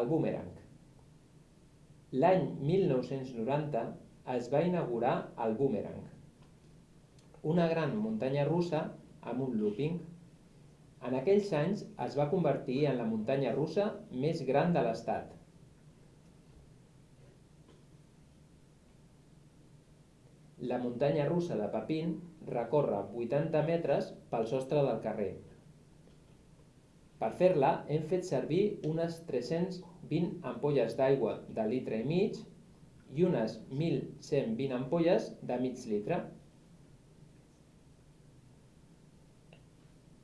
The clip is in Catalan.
el búmerang. L'any 1990 es va inaugurar el búmerang, una gran muntanya russa amb un looping. En aquells anys es va convertir en la muntanya russa més gran de l'estat. La muntanya russa de Papin recorre 80 metres pel sostre del carrer. Per fer-la hem fet servir unes 320 ampolles d'aigua de litre i mig i unes 1.120 ampolles de mig litre.